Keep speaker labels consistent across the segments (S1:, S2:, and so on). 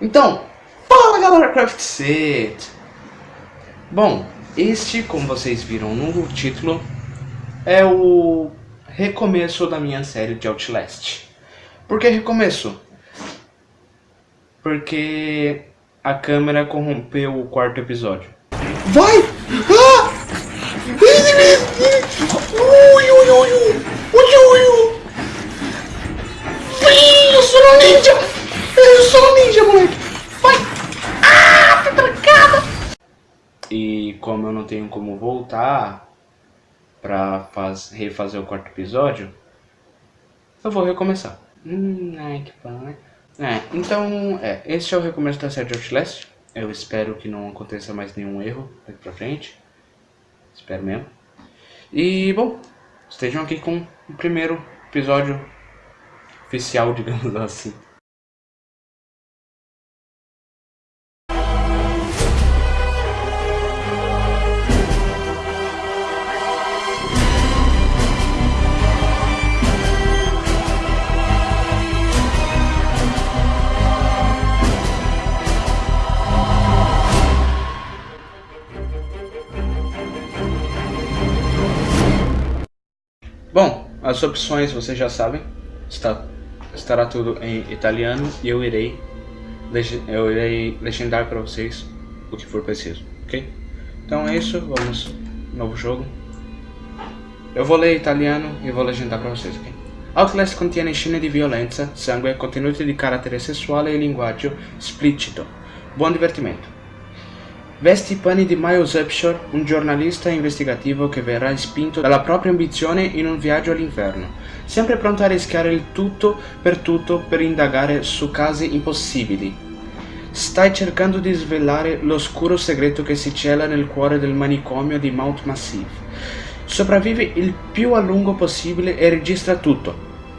S1: Então, fala galera Craft Set! Bom, este, como vocês viram no título, é o recomeço da minha série de Outlast. Por que recomeço? Porque a câmera corrompeu o quarto episódio. Vai! Ah! Ui, ui, ui, ui, ui, ui. Eu sou um ninja! Eu sou um ninja, moleque! Vai! Ah, tá trancada! E como eu não tenho como voltar pra faz, refazer o quarto episódio, eu vou recomeçar. Hum, ai, que né? É, então, é, esse é o recomeço da série de Outlast. Eu espero que não aconteça mais nenhum erro daqui pra frente. Espero mesmo. E, bom, estejam aqui com o primeiro episódio oficial, digamos assim. As opções vocês já sabem, está, estará tudo em italiano e eu irei, eu irei legendar para vocês o que for preciso, ok? Então é isso, vamos, novo jogo. Eu vou ler italiano e vou legendar para vocês, ok? Outlast contiene scene di violenza, sangue, contenuti di carattere sessuale e linguaggio esplicito. Buon divertimento! Veste i panni di Miles Upshur, un giornalista investigativo che verrà spinto dalla propria ambizione in un viaggio all'inferno, sempre pronto a rischiare il tutto per tutto per indagare su casi impossibili. Stai cercando di svelare l'oscuro segreto che si cela nel cuore del manicomio di Mount Massive. Sopravvivi il più a lungo possibile e registra tutto.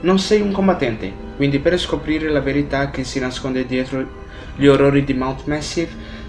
S1: Non sei un combattente, quindi per scoprire la verità che si nasconde dietro gli orrori di Mount Massive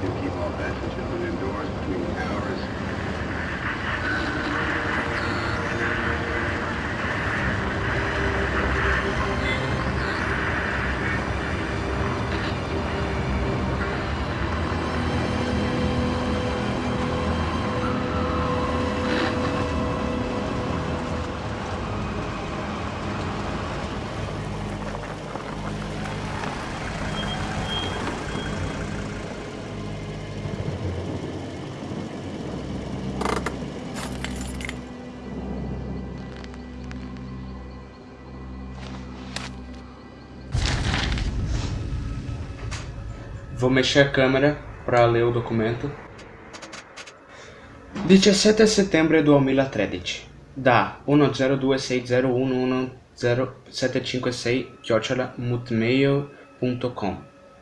S2: do keep all passengers within doors between the hours
S1: Vou mexer a câmera para ler o documento. 17 setembro 2013 da 1026011075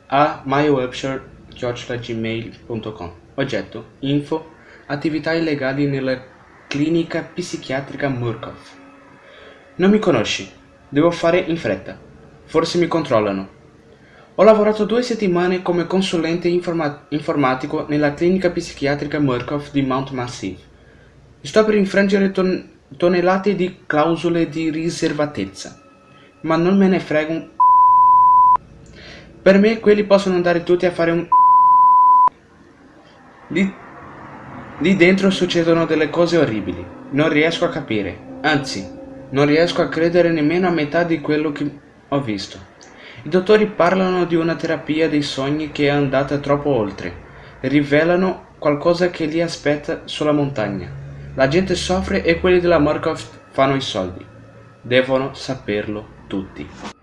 S1: a maioupshire.gmail.com Oggetto Info Attività illegali nella clinica psichiatrica Murkoff Non mi conosci. Devo fare in fretta. Forse mi controllano. Ho lavorato due settimane come consulente informa informatico nella clinica psichiatrica Murkoff di Mount Massive. Sto per infrangere ton tonnellate di clausole di riservatezza, ma non me ne frega un Per me quelli possono andare tutti a fare un Lì, lì dentro succedono delle cose orribili. Non riesco a capire. Anzi, non riesco a credere nemmeno a metà di quello che ho visto. I dottori parlano di una terapia dei sogni che è andata troppo oltre. Rivelano qualcosa che li aspetta sulla montagna. La gente soffre e quelli della Murkoff fanno i soldi. Devono saperlo tutti.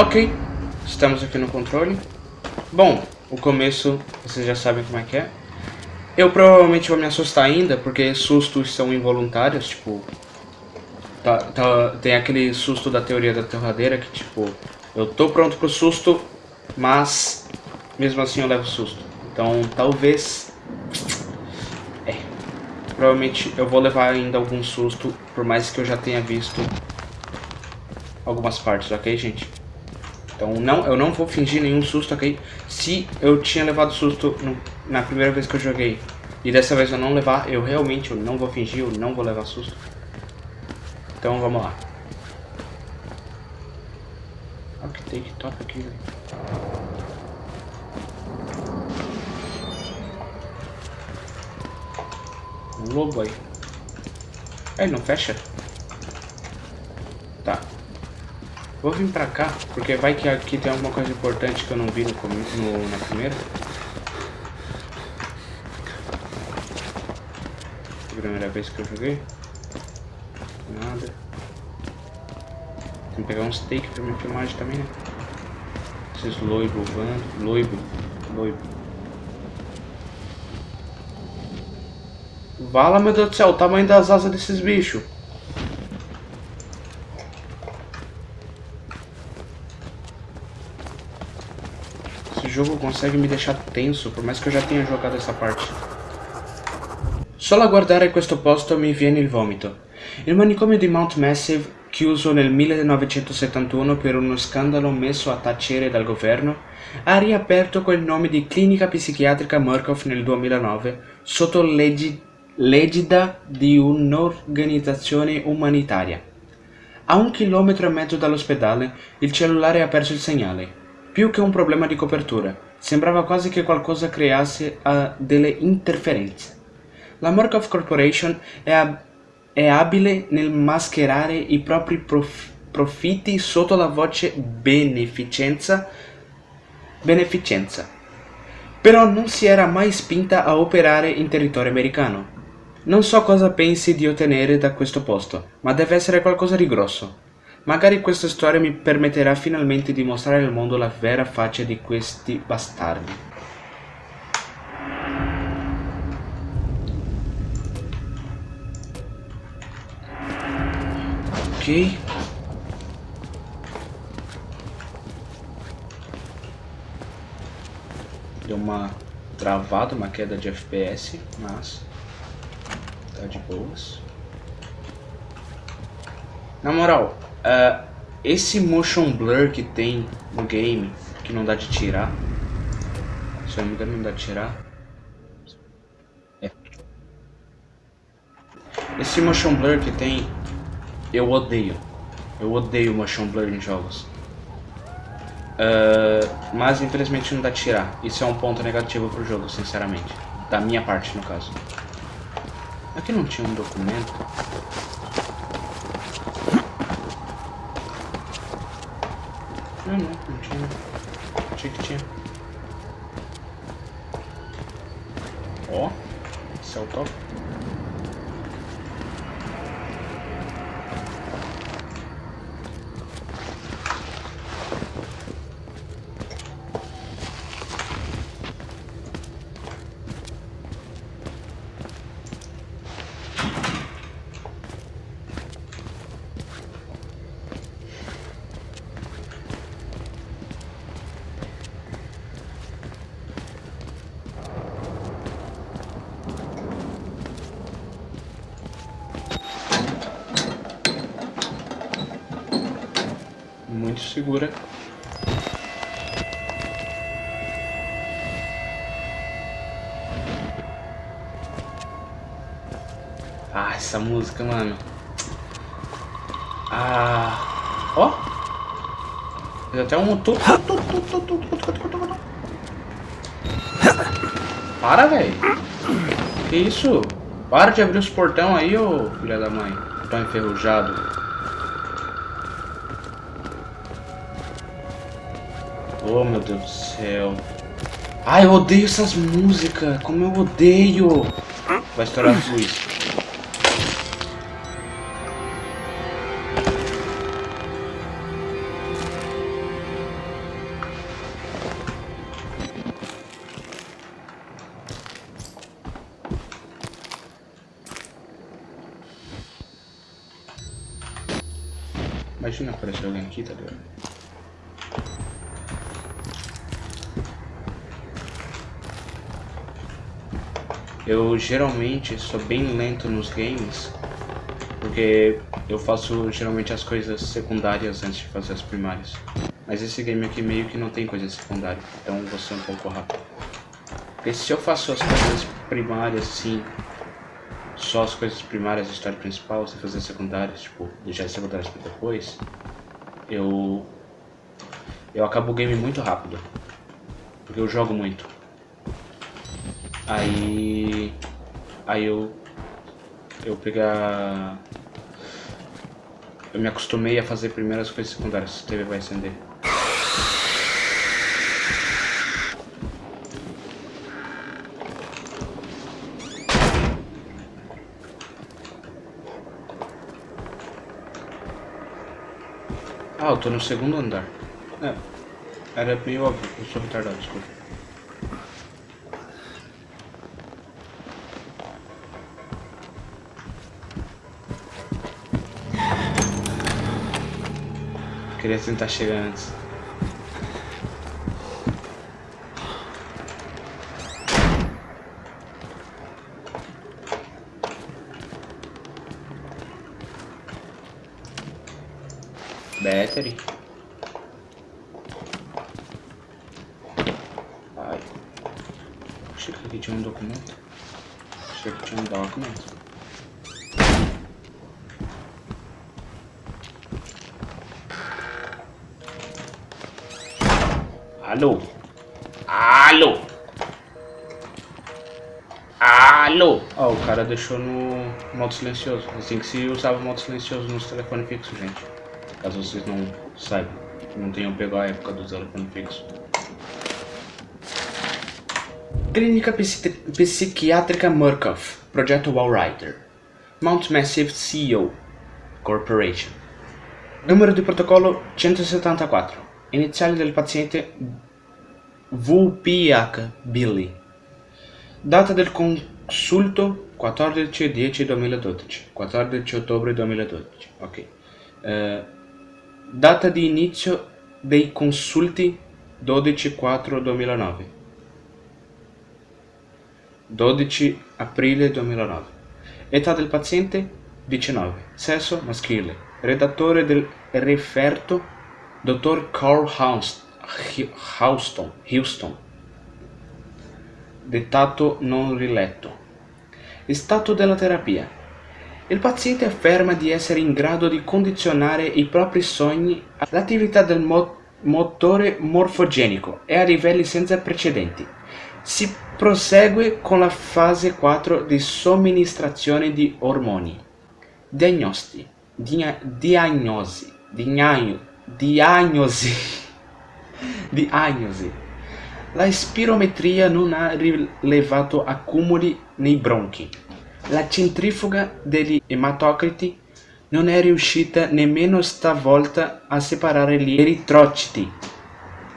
S1: Ok, estamos aqui no controle. Bom, o começo vocês já sabem como é que é. Eu provavelmente vou me assustar ainda, porque sustos são involuntários, tipo... Tá, tá, tem aquele susto da teoria da torradeira que, tipo, eu tô pronto pro susto, mas mesmo assim eu levo susto. Então, talvez... É. Provavelmente eu vou levar ainda algum susto, por mais que eu já tenha visto algumas partes, ok, gente? Então não, eu não vou fingir nenhum susto, ok? Se eu tinha levado susto no, na primeira vez que eu joguei e dessa vez eu não levar, eu realmente eu não vou fingir, eu não vou levar susto. Então vamos lá. Olha que take top aqui, velho. Um lobo aí. Aí, não fecha? Tá. Vou vir pra cá, porque vai que aqui tem alguma coisa importante que eu não vi no, no na primeira. Primeira vez que eu joguei. Nada. Tem que pegar um steak pra minha filmagem também, né? Esses loibo voando. Loibo. Loibo. Vala, meu Deus do céu, o tamanho das asas desses bichos. Consegue me deixar tenso, por mais que eu já tenha jogado essa parte. Solo a guardare questo posto mi viene il vomito. Il manicomio di Mount Massive, chiuso nel 1971 per uno scandalo messo a tacere dal governo, ha riaperto col nome di Clinica Psichiatrica Murkoff nel 2009 sotto l'egida di un'organizzazione umanitaria. A un chilometro e mezzo dall'ospedale, il cellulare ha perso il segnale. Più che un problema di copertura, sembrava quasi che qualcosa creasse uh, delle interferenze. La Murkoff Corporation è, ab è, abile nel mascherare i propri prof profitti sotto la voce beneficenza, beneficenza, però non si era mai spinta a operare in territorio americano. Non so cosa pensi di ottenere da questo posto, ma deve essere qualcosa di grosso. Magari questa storia mi permetterà finalmente di mostrare al mondo la vera faccia di questi bastardi. Ok. Deu uma travada, uma queda de FPS, mas tá de boas. Na moral, Uh, esse motion blur que tem no game, que não dá de tirar. Se eu não me engano, não dá de tirar. É. Esse motion blur que tem, eu odeio. Eu odeio motion blur em jogos. Uh, mas infelizmente não dá de tirar. Isso é um ponto negativo pro jogo, sinceramente. Da minha parte, no caso. Aqui não tinha um documento. Ah não, não tinha. Achei que tinha. Ó, céu top. Segura. Ah, essa música, mano. Ah. Ó. Fez até um... Para, velho. Que isso? Para de abrir os portão aí, ô filha da mãe. Tá enferrujado. Oh, meu Deus do céu. Ai, eu odeio essas músicas. Como eu odeio. Vai estourar a luz. Imagina aparecer alguém aqui, tá ligado? Eu geralmente sou bem lento nos games, porque eu faço geralmente as coisas secundárias antes de fazer as primárias. Mas esse game aqui meio que não tem coisa secundária, então vou ser um pouco rápido. Porque se eu faço as coisas primárias assim, só as coisas primárias, a história principal, sem fazer secundárias, tipo, deixar as secundárias pra depois, eu. Eu acabo o game muito rápido. Porque eu jogo muito. Aí. Aí eu. Eu pegar. Eu me acostumei a fazer primeiro as coisas secundárias, a TV vai acender. Ah, eu tô no segundo andar. É. Era meio óbvio, eu sou retardado, desculpa. Queria tentar chegar antes. Battery. Ai. Achei que aqui tinha um documento. Achei que tinha um documento. Alô? Alô? Alô? Ó, oh, o cara deixou no modo silencioso. Assim que se usava modo silencioso nos telefones fixos, gente. Caso vocês não saibam. Não tenham pegado a época do telefone fixo. Clínica Psi Psiquiátrica Murkoff. Projeto Wallrider. Mount Massive CEO Corporation. Número de protocolo 174. Iniziale del paziente VPH Billy. Data del consulto 14-10-2012. 14 ottobre 2012. Ok. Uh, data di inizio dei consulti 12-4-2009. 12 aprile 2009. Età del paziente 19. Sesso maschile. Redattore del referto Dr. Carl Houston, Houston. Dettato non riletto. Stato della terapia. Il paziente afferma di essere in grado di condizionare i propri sogni all'attività del mo motore morfogenico e a livelli senza precedenti. Si prosegue con la fase 4 di somministrazione di ormoni. Diagnosti. Dia diagnosi. Diagnosi diagnosi. diagnosi. La spirometria non ha rilevato accumuli nei bronchi. La centrifuga degli ematocriti non è riuscita nemmeno stavolta a separare gli eritrociti.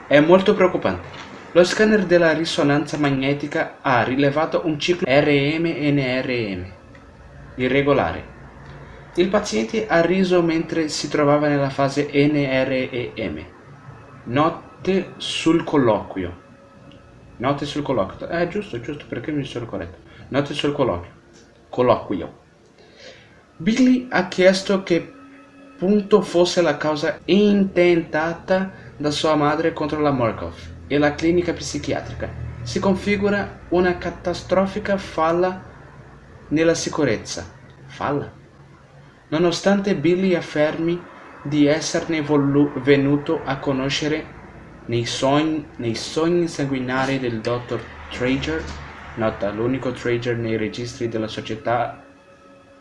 S1: È molto preoccupante. Lo scanner della risonanza magnetica ha rilevato un ciclo RM-NRM irregolare il paziente ha riso mentre si trovava nella fase NREM. Note sul colloquio. Note sul colloquio. Eh, giusto, giusto, perché mi sono corretto. Note sul colloquio. Colloquio. Billy ha chiesto che punto fosse la causa intentata da sua madre contro la Markov e la clinica psichiatrica. Si configura una catastrofica falla nella sicurezza. Falla? Nonostante Billy affermi di esserne venuto a conoscere nei sogni, nei sogni sanguinari del dottor Trager, nota l'unico Trager nei registri della società,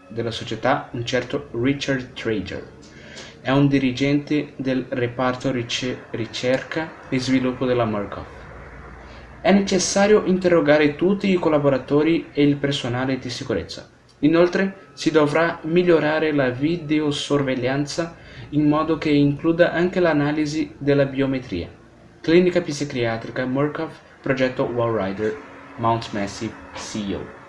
S1: della società, un certo Richard Trager. È un dirigente del reparto ricerca e sviluppo della Murkoff. È necessario interrogare tutti i collaboratori e il personale di sicurezza. Inoltre si dovrà migliorare la videosorveglianza in modo che includa anche l'analisi della biometria. Clinica psichiatrica Murkoff, progetto Wallrider, Mount Massive CEO.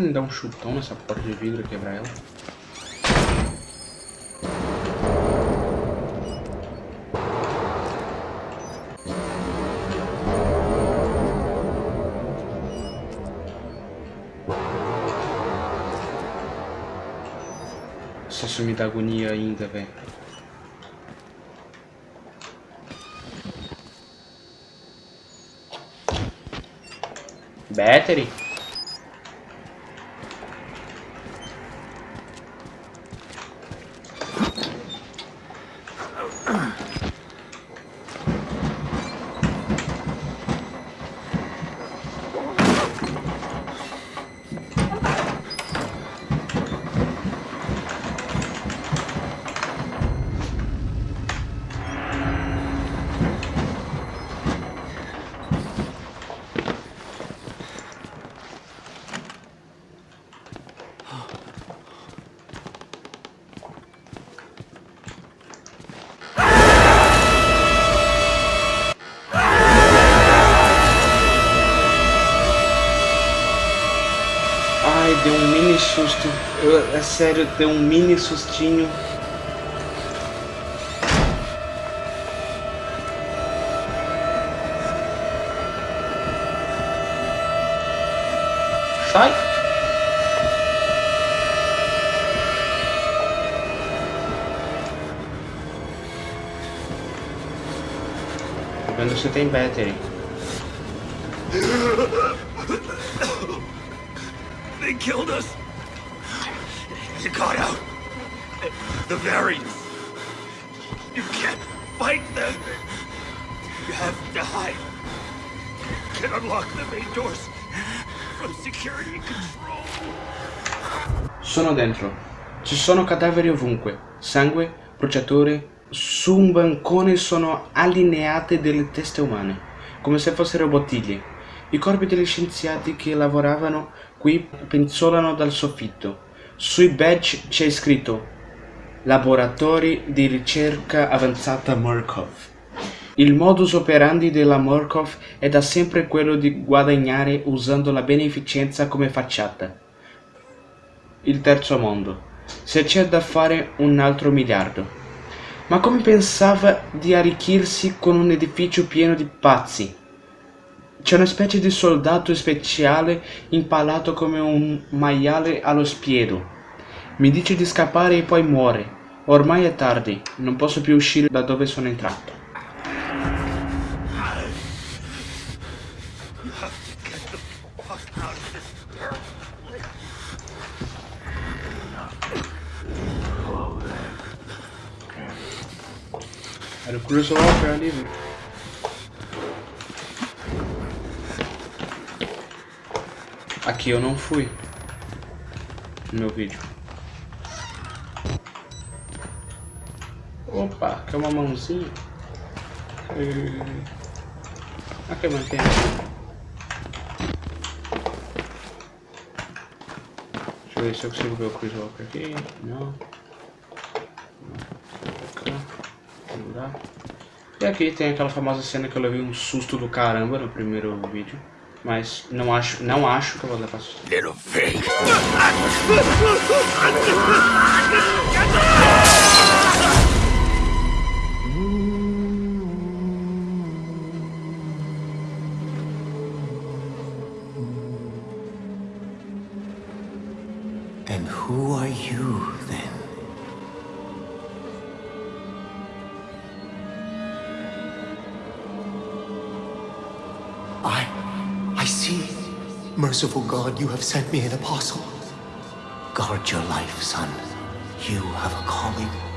S1: Pra me dar um chutão nessa porta de vidro e quebrar ela? Isso me dá agonia ainda, velho. Battery? Susto. Eu, é sério, deu um mini sustinho. Sai! Tô vendo se tem battery.
S3: They killed us. You got out. The variants. You can't fight them. You have to hide. You can unlock the main doors from security control.
S1: Sono dentro. Ci sono cadaveri ovunque. Sangue, bruciature. Su un bancone sono allineate delle teste umane, come se fossero bottiglie. I corpi degli scienziati che lavoravano qui penzolano dal soffitto. Sui badge c'è scritto Laboratori di ricerca avanzata Murkov. Il modus operandi della Murkov è da sempre quello di guadagnare usando la beneficenza come facciata. Il terzo mondo. Se c'è da fare un altro miliardo. Ma come pensava di arricchirsi con un edificio pieno di pazzi? C'è una specie di soldato speciale impalato come un maiale allo spiedo. Mi dice di scappare e poi muore. Ormai è tardi, non posso più uscire da dove sono entrato. Era o Cruise Walker Aqui eu não fui. No meu vídeo. Opa, quer uma mãozinha? Hum. Aqui a mantenha. Deixa eu ver se eu consigo ver o Chris Walker aqui. Não. E aqui tem aquela famosa cena que eu levei um susto do caramba no primeiro vídeo. Mas não acho, não acho que eu vou levar susto. Little fake.
S4: Merciful God, you have sent me an apostle.
S3: Guard your life, son. You have a calling.